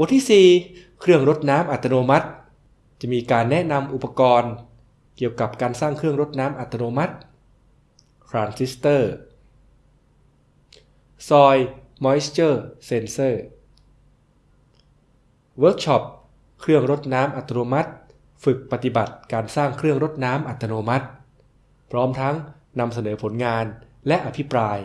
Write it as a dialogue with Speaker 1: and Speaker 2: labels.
Speaker 1: บทที่ 4 เครื่องรดน้ำอัตโนมัติ จะมีการแนะนำอุปกรณ์ เกี่ยวกับการสร้างเครื่องรดน้ำอัตโนมัติ ทรานซิสเตอร์ Soil Moisture Sensor เวิร์กช็อป เครื่องรดน้ำอัตโนมัติ ฝึกปฏิบัติการสร้างเครื่องรดน้ำอัตโนมัติ พร้อมทั้งนำเสนอผลงาน และอภิปราย